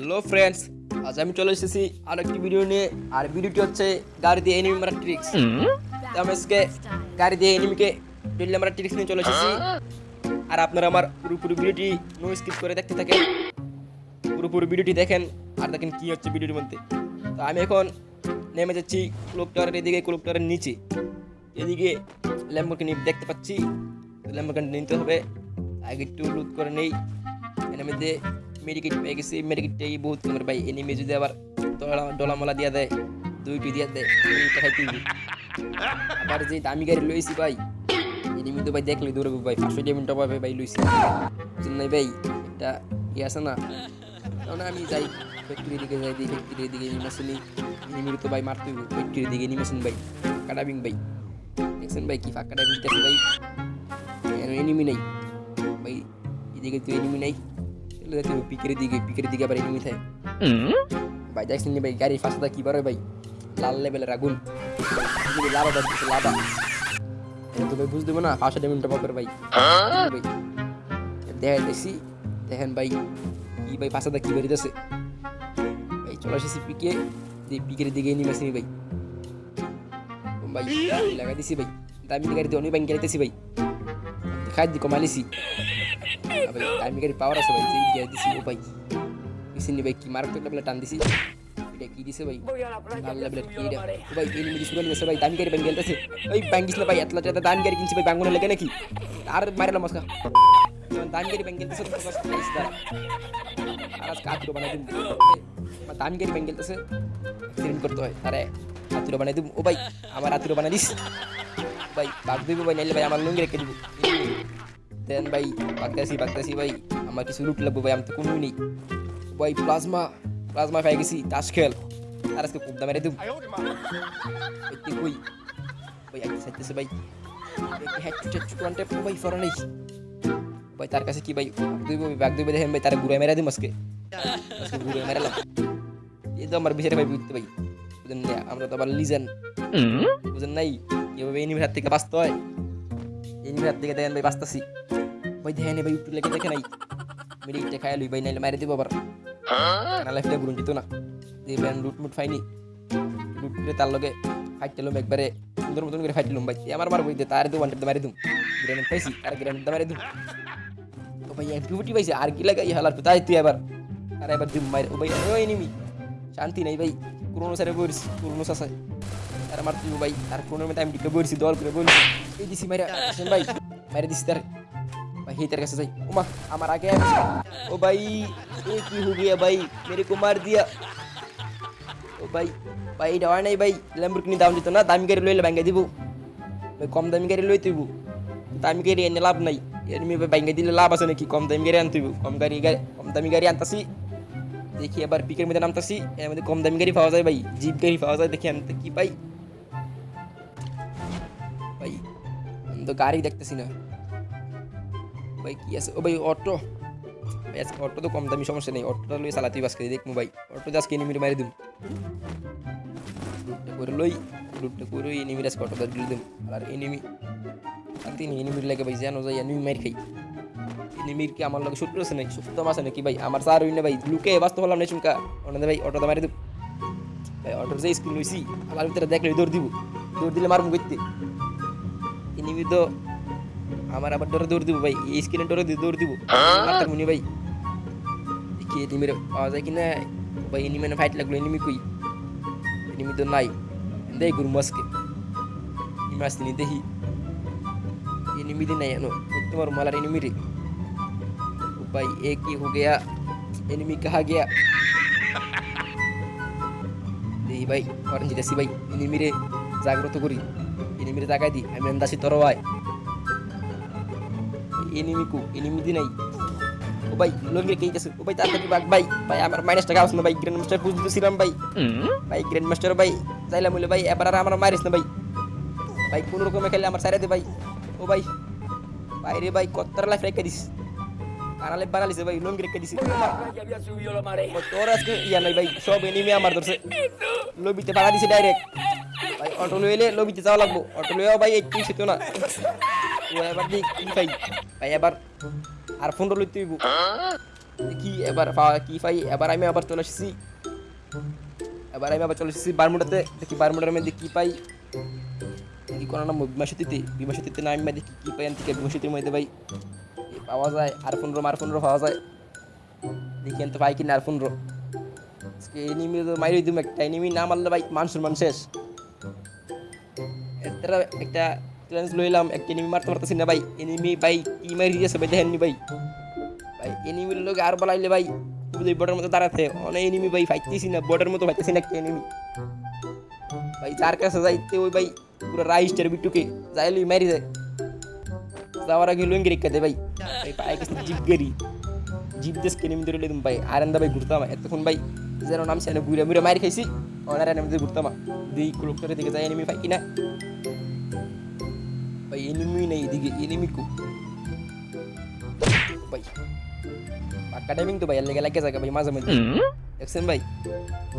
Hello friends আজ আমি চলে এসেছি আর একটি ভিডিও নিয়ে। আর ভিডিওটি হচ্ছে গাড়ি দিয়ে এনিমি মারা ট্রিক্স আমি আজকে গাড়ি দিয়ে এনিমিকে ডেলি মারা ট্রিক্স নিয়ে চলে এসেছি। আর আপনারা আমার পুরোপুরি ভিডিওটি নো স্কিপ করে দেখতে থাকেন। পুরোপুরি ভিডিওটি দেখেন আর দেখেন কি হচ্ছে ভিডিওর মধ্যে। তো আমি এখন নেমে যাচ্ছি ক্লোক টাওয়ারের এদিকে ক্লোক টাওয়ারের নিচে। এদিকে ল্যাম্বোর্গিনি দেখতে পাচ্ছি। ল্যাম্বোর্গিনি নিতে হবে। আগে একটু লুট করে নেই। এর মধ্যে মেডিকেট পেয়ে গেছি মেডিকেটটাই বহুত কমের ভাই এনিমি যদি আবার ডলা ডলামলা দিয়া দেয় দুইটি দিয়া দেয় মেডিকেটটা খাইতে আবার যে দামি গাড়ি লইছি ভাই এনিমি তো ভাই দেখলে দৌড়াবো ভাই পাঁচশো ডিমিনটা পাবে ভাই লইছি নাই ভাই একটা ইয়ে আছে না কারণ আমি যাই ফ্যাক্টরি দিকে যাই দিই ফ্যাক্টরির দিকে নিমাসিনি এনিমির তো ভাই মারতে হইব ফ্যাক্টরির দিকে নিমাসিন ভাই ফাঁকা ডাবিং ভাই দেখছেন ভাই কি ফাঁকা ডাবিং দেখছেন ভাই এনিমি নাই ভাই এদিকে তো এনিমি নাই চলে যেতে হবে পিকের দিকে পিকের দিকে আবার এনিমি থাকে ভাই দেখছেন নি ভাই গাড়ি ফাঁসা কি পারে ভাই লাল লেভেলের আগুন এদিকে লাভা বাজছে লাভা এটা তো ভাই বুঝতে দেবো না ফাঁসা ডেমিনটা পাবেন ভাই ভাই দেখা দেখছি দেখেন ভাই কি ভাই ফাঁসাটা কি বেরিয়েছে ভাই চলে এসেছি পিকে দিয়ে পিকের দিকে এনিমি আসেনি ভাই ভাই লাগা দিছি ভাই দামি গাড়ি দিয়ে অনেক ব্যাংক গাড়িতেছি ভাই খাই দি কমালিছি ভাই দামি গাড়ি পাওয়ার আছে ভাই দিয়ে দিছি ও ভাই পিছনে ভাই কি মারাত্মক লেভেলে টান দিছি এটা কি দিছে ভাই লাল লেভেলের কি এটা ও ভাই এনিমি দিছি বলে দিছে ভাই দামি গাড়ি ব্যাংক গেলতেছে ওই ব্যাংক দিছিল ভাই এতলা টাকা দামি গাড়ি কিনছি ভাই ব্যাঙ্গনে লাগে নাকি আর মারিলাম মস্কা দামি গাড়ি ব্যাংক গেলতেছে তো আর আজকে আতুরো বানাই দিন দামি গাড়ি ব্যাংক গেলতেছে অ্যাক্সিডেন্ট করতে হয় আরে আতুরো বানাই দিব ও ভাই আমার আতুরো বানাই দিস ভাই বাগ দিব ভাই নাইলে ভাই আমার লুঙ্গি রেখে দিব দেন ভাই বাগদাসি বাগদাসি ভাই আমার কিছু লুট লাগবো ভাই আমি তো কোনোই নেই ভাই প্লাজমা প্লাজমা পেয়ে গেছি তাস খেল আর আজকে খুব দামে রে দিব তুই কই ভাই আজকে সাইতেছে ভাই ভাই ফরা নেই ভাই তার কাছে কি ভাই দুই ভাই ব্যাগ দুই দেখেন ভাই তার ঘুরে মেরা দিম আজকে আজকে ঘুরে মেরালাম এই তো আমার বিচারে ভাই বুঝতে ভাই বুঝেন না আমরা তো আবার লিজেন বুঝেন নাই এভাবে এনিমির হাত থেকে বাঁচতে হয় এনিমির হাত থেকে দেখেন ভাই বাঁচতাছি ভাই দেখেন ভাই একটু লেগে দেখে নাই মেরে মেডিকেটে খাই লই ভাই নাইলে মারি দিব আবার কানা লাইফটা ঘুরুন যেত না। যে ব্যান লুট মুট ফাইনি লুট করে তার লগে ফাইট টেলুম একবারে। সুন্দর মতন করে ফাইট টেলুম ভাই। আমার মার বইতে তার দু ওয়ান্টেড মারি দুম। গ্রেনেড পাইছি আর গ্রেনেড মারি দুম। ও ভাই এমপিউটি পাইছে আর কি লাগাই হালার তাই তুই এবার আর এবার দিম মারি ও ভাই ও এনিমি শান্তি নাই ভাই। পুরোনো সারে বইছি পুরোনো সাসায় আর আমার তুই ভাই আর মধ্যে আমি টিকে বইছি দল করে বলছি এই দিছি শুন ভাই। মাইরা দিছি তার। भाई ही तेरे कैसे सही उमा हमारा क्या है ओ भाई एक ही हो गया भाई मेरे को मार दिया ও ভাই ভাই এটা হয় নাই ভাই ল্যাম্বরগিনি দাম দিত না দামি গাড়ি লইলে ভাঙ্গাই দিব ভাই কম দামি গাড়ি লই তুইব দামি গাড়ি এনে লাভ নাই এমনি ভাই ভাঙ্গাই দিলে লাভ আছে নাকি কম দামি গাড়ি আনতুইব কম গাড়ি গাড়ি কম দামি গাড়ি আনতাছি দেখি এবার পিকের মধ্যে নামতাছি এর মধ্যে কম দামি গাড়ি পাওয়া যায় ভাই জিপ গাড়ি পাওয়া যায় দেখি আনতে কি পাই ভাই আমি তো গাড়ি দেখতেছি না ভাই, কি আছে? ও ভাই, অটো। ভাই, আজকে অটো তো কম দামি, সমস্যা নেই। অটোটা লই চালাতেই বাস করে দেখব ভাই। অটো আজকে এনিমির মারি দিম। করে লই, লুটটা করে এনিমির আজকে অটো দিল দিম। আর এনিমি শান্তি নেই এনিমির লাগে ভাই জানো যাই, এনিমি মার খাই। এনিমির কি আমার লগে শত্রু আছে নাকি? শত্রু আছে নাকি ভাই? আমার সার হইনে ভাই, লুকে বাঁচতে পারলাম না চুমকা। ওনাদের ভাই অটোটা মারি দিব ভাই, অটোর যে স্ক্রিন লইছি, আমার ভিতরে দেখলে দৌড় দিব। দৌড় দিলে মারবো করতে এনিমি তো আমার আবার ডরে দৌড় দিব ভাই এই স্ক্রিনে ডরে দিয়ে দৌড় দিব মারতে মুনি ভাই দেখি এনিমির পাওয়া যায় কিনা ভাই এনিমি না ফাইট লাগলো এনিমি কই এনিমি তো নাই দেই গুরু মাসকে এনিমি আসতে নি দেখি एनिमी दिन नहीं है नो तुम्हार माला एनिमी रे ओ भाई एक ही हो गया एनिमी कहा गया দেহি ভাই অরেঞ্জ জিতেছি ভাই এনিমিরে জাগ্রত করি এনিমিরে জাগাই দি আমি আন্দাসি তোর কু এনিমি দি নাই ও ভাই লঙ্গি কে গেছে ও ভাই তাড়াতাড়ি বাগ ভাই ভাই আমার মাইনাস টাকা আসছে না ভাই গ্র্যান্ড মাস্টার পুজ দিছিলাম ভাই ভাই গ্র্যান্ড মাস্টার ভাই যাইলাম বলে ভাই এবার আর আমার মারিস না ভাই ভাই কোন রকমে খেলে আমার সাইরে দে ভাই ও ভাই ভাই রে ভাই কত্তর লাইফ রেখে দিস কানালে বানালিছে ভাই লঙ্গি রেখে দিস তোর আজকে ইয়া নাই ভাই সব এনিমি আমার ধরছে লবিতে বাড়া দিছে ডাইরেক্ট ভাই অটো লইলে লবিতে যাওয়া লাগবো অটো লইয়াও ভাই একটু সেতো না ও এবার দেখ কি ভাই ভাই এবার আর ফোন হইব ও দেখি এবার কি পাই এবার আমি আবার চলে এসেছি এবার আমি আবার চলে এসেছি বারমুডাতে দেখি বারমুডার মধ্যে কি পাই দেখি কোনো নাম বিমাসতিতে বিমাসতিতে না আমি ভাই দেখি কি পাই থেকে বিমাসতির মধ্যে ভাই পাওয়া যায় আর পনেরো আর পনেরো পাওয়া যায় দেখি তো পাই কিনা আর পনেরো এনিমি তো মাইরে দিম একটা এনিমি না মারলে ভাই মানুষের মান শেষ একটা চ্যালেঞ্জ লইলাম একটা এনিমি মারতে পারতেছি না ভাই এনিমি ভাই কি মারি দিয়েছে ভাই দেখেননি ভাই ভাই এনিমির লোক আর বলাইলে ভাই বুঝলি বর্ডার মতো দাঁড়াতে অনেক এনিমি ভাই ফাইতেছি না বর্ডার মতো ফাইতেছি না একটা এনিমি ভাই যার কাছে যাইতে ওই ভাই পুরো রাইস্টার বিটুকে যাইলে মারি যায় যাওয়ার আগে লুঙ্গি রেখে দে ভাই ভাই পায়ে গেছে জিপ গেরি জিপ দেশ কেনে ধরে লেদুম ভাই আর ভাই ঘুরতাম এতক্ষণ ভাই যেন নাম সেখানে ঘুরে ঘুরে মারি খাইছি অনার এনে ঘুরতাম দিই ক্লোকটারে দিকে যাই এনিমি পাই কিনা ভাই এনিমি নেই এদিকে এনিমি কু ভাই একাডেমিং তো ভাই এর লেগে লাগে জায়গা ভাই মাঝে মধ্যে দেখছেন ভাই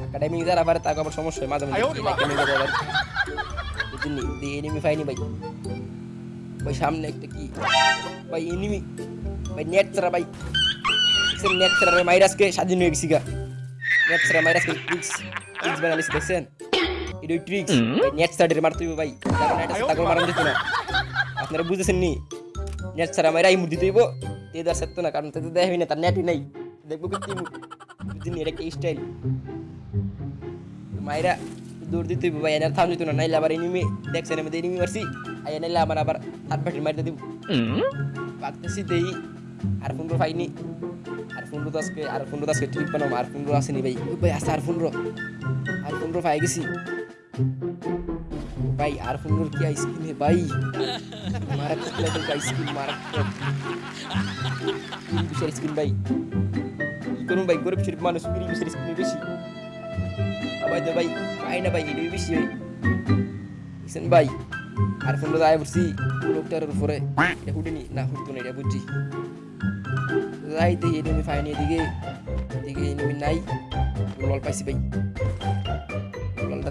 একাডেমিং যারা আবার তাকে আবার সমস্যা হয় মাঝে দিয়ে এনিমি পাইনি ভাই ভাই সামনে একটা কি ভাই এনিমি ভাই নেট ছাড়া ভাই দেখছেন নেট ছাড়া ভাই মাইরাসকে স্বাধীন হয়ে গেছি গা নেট ছাড়া মাইরাসকে ট্রিক্স ট্রিক্স বানালিস দেখছেন এটা ট্রিক্স নেট ছাড়া মারতে হবে ভাই যারা নেট তাকে মারান দিত না আপনারা বুঝেছেন নি নেট ছাড়া মাইরা ইমুর দিতে হইব। তে দার সত্য না, কারণ তাতে দেখাবি না, তার নেটই নাই। দেখব কি বুঝিনি এটা একটা স্টাইল মাইরা দৌড় দিতে হইব ভাই, এনার থাম দিত না, নাইলে আবার এনিমি দেখছেন আমি এনিমি মারছি। আই নাইলে আমার আবার হাত বাটির মারতে দিব পাকতেছি দেই, আর পনেরো পাইনি। আর তো আজকে আর তো আজকে ঠিক বানাম আর পনেরো আসেনি ভাই। ভাই আছে আর পনেরো আর পনেরো পাই গেছি। ভাই, আর পনেরোর কি আইসক্রিম হে ভাই, মারাত্মক লেভেল का আইসক্রিম মারাত্মক। বিশের আইসক্রিম ভাই। কি করুন ভাই? গরিব শরীফ মানুষ বিড়ি বিশের আইসক্রিম বেশি। ভাই তো ভাই পাই না ভাই, এটাই বেশি ভাই বুঝছেন ভাই? আর তো আয় পড়ছি লোকটার উপরে। এটা হুডিনি না। হুডতো না, এটা বুঝছি। যাই দেখি এনিমি ফাইনি এদিকে এদিকে এনিমি নাই। লল পাইছি ভাই।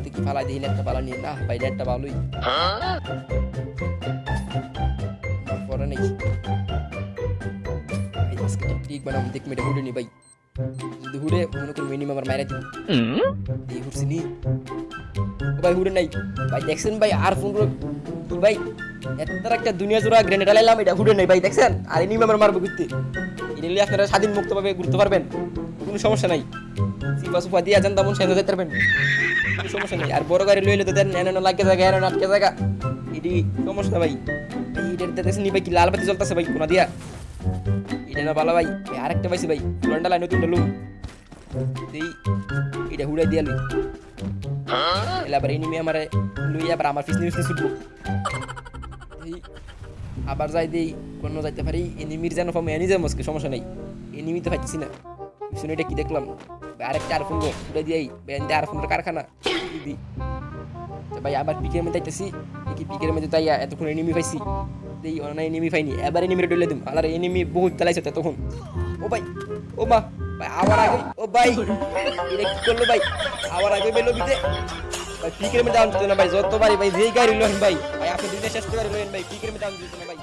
দেখি ফালাই দিই নেটটা পালা নিয়ে না ভাই নেটটা ভালোই পরে নেই ঠিক বানাম হুডে নি ভাই যদি হুডে মনে করি মিনিমাম আমার মাইরা দিব দিয়ে হুডছি নি ভাই হুডে নাই ভাই দেখছেন ভাই আর ফোন কি ভাই এত একটা দুনিয়া জোড়া গ্রেনেড আলাইলাম এটা হুডে নাই ভাই দেখছেন আর এনিমি আমার মারবো ঘুরতে এটা আপনারা স্বাধীন মুক্তভাবে ঘুরতে পারবেন। কোনো সমস্যা নাই। সিপা সুপা দিয়ে আছেন তেমন সেজে যেতে পারবেন। কোনো সমস্যা নেই। আর বড় গাড়ি লইলে তো দেন এনে লাগে জায়গা এনে আটকে জায়গা। এটি সমস্যা ভাই। এটার দেখছেন ভাই কি লাল বাতি জ্বলতেছে ভাই, কোনা দিয়া? এটা না ভালো ভাই আরেকটা পাইছি ভাই, লন্ডা লাই নতুন লুম। দেই এটা হুড়াই দিয়া লই। এলা আবার এনিমি আমারে লই আবার আমার পিছনে পিছনে ছুটবো। এই আবার যাই দেই কোন যাইতে পারি এনিমির যেন পাবো এনি যাব আজকে সমস্যা নাই। এনিমি তো পাইতেছি না। পিছনে এটা কি দেখলাম? আরেকটা আর ফোন উঠে দিয়াই বেন্দে আর ফোনের কারখানা। দিদি তো ভাই, আবার পিকের মধ্যে যাইতেছি। দেখি পিকের মধ্যে তাই এতক্ষণ এনিমি পাইছি? দেই অনেক এনিমি পাইনি। এবার এনিমি ডলে দিম। আলার এনিমি বহুত চালাইছে তখন ও ভাই, ও মা, ভাই, আবার আগে, ও ভাই, এটা কি করল ভাই? আবার আগে বেলো বিতে ভাই, পিকের মধ্যে আনতে না ভাই যতবারই ভাই, যেই গাড়ি লোন ভাই। ভাই আপনি দিনে শেষ করে লোন ভাই পিকের মধ্যে আনতে না ভাই